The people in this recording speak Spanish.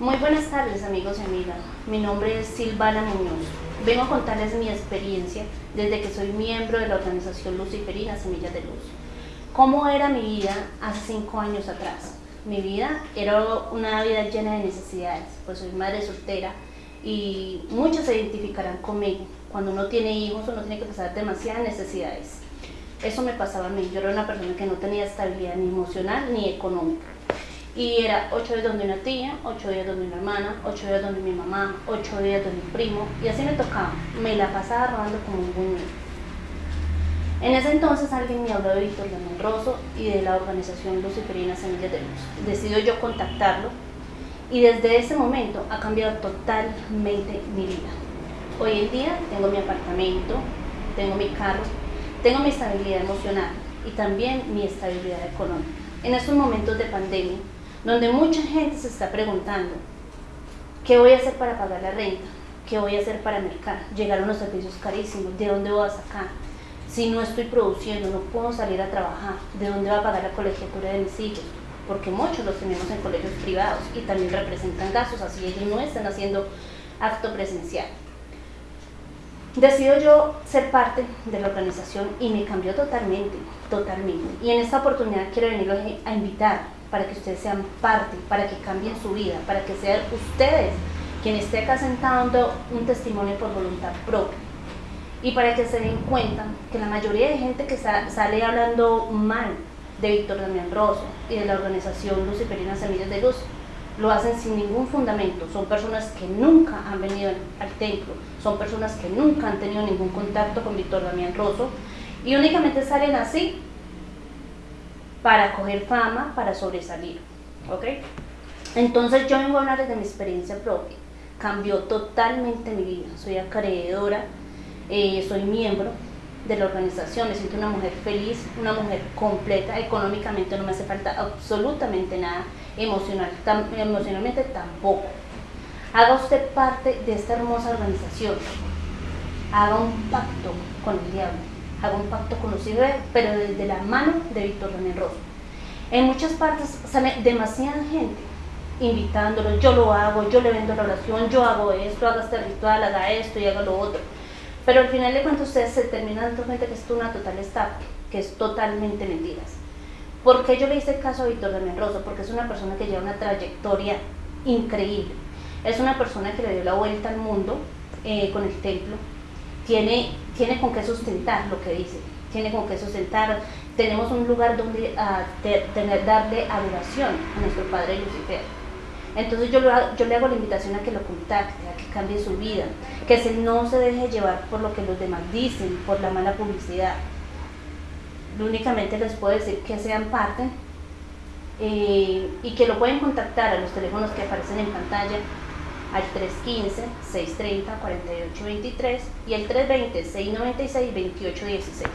Muy buenas tardes amigos y amigas, mi nombre es Silvana Muñoz. Vengo a contarles mi experiencia desde que soy miembro de la organización Luciferina Semillas de Luz. ¿Cómo era mi vida hace cinco años atrás? Mi vida era una vida llena de necesidades, pues soy madre soltera y muchos se identificarán conmigo. Cuando uno tiene hijos uno tiene que pasar demasiadas necesidades. Eso me pasaba a mí, yo era una persona que no tenía estabilidad ni emocional ni económica. Y era ocho días donde una tía, ocho días donde una hermana, ocho días donde mi mamá, ocho días donde mi primo, y así me tocaba. Me la pasaba robando como un buñuelo. En ese entonces alguien me habló de Víctor Rosso y de la organización Luciferina Semillas de Luz. Decido yo contactarlo y desde ese momento ha cambiado totalmente mi vida. Hoy en día tengo mi apartamento, tengo mi carro, tengo mi estabilidad emocional y también mi estabilidad económica. En estos momentos de pandemia, donde mucha gente se está preguntando, ¿qué voy a hacer para pagar la renta? ¿Qué voy a hacer para mercar? Llegaron los servicios carísimos, ¿de dónde voy a sacar? Si no estoy produciendo, no puedo salir a trabajar, ¿de dónde va a pagar la colegiatura de mis hijos? Porque muchos los tenemos en colegios privados y también representan gastos, así ellos no están haciendo acto presencial. Decido yo ser parte de la organización y me cambió totalmente, totalmente. Y en esta oportunidad quiero venir a invitar para que ustedes sean parte, para que cambien su vida, para que sean ustedes quien esté acá sentando un testimonio por voluntad propia. Y para que se den cuenta que la mayoría de gente que sale hablando mal de Víctor Damián Rosso y de la organización Luciferina Semillas de Luz lo hacen sin ningún fundamento, son personas que nunca han venido al templo, son personas que nunca han tenido ningún contacto con Víctor Damián Rosso y únicamente salen así para coger fama, para sobresalir, ¿ok? Entonces yo vengo a hablar de mi experiencia propia, cambió totalmente mi vida, soy acreedora eh, soy miembro de la organización, me siento una mujer feliz, una mujer completa, económicamente no me hace falta absolutamente nada, emocional, emocionalmente tampoco. Haga usted parte de esta hermosa organización, haga un pacto con el diablo, haga un pacto con los hijos, pero desde la mano de Víctor Daniel Rosso. En muchas partes sale demasiada gente invitándolo, yo lo hago, yo le vendo la oración, yo hago esto, haga este ritual, haga esto y haga lo otro pero al final de cuentas ustedes se terminan dando cuenta que es una total estafa, que es totalmente mentiras. ¿Por qué yo le hice caso a Víctor de Menroso? Porque es una persona que lleva una trayectoria increíble. Es una persona que le dio la vuelta al mundo eh, con el templo. Tiene, tiene con qué sustentar lo que dice. Tiene con qué sustentar. Tenemos un lugar donde uh, tener, darle adoración a nuestro Padre Lucifer entonces yo, yo le hago la invitación a que lo contacte, a que cambie su vida, que se, no se deje llevar por lo que los demás dicen, por la mala publicidad. Únicamente les puedo decir que sean parte eh, y que lo pueden contactar a los teléfonos que aparecen en pantalla al 315-630-4823 y al 320-696-2816.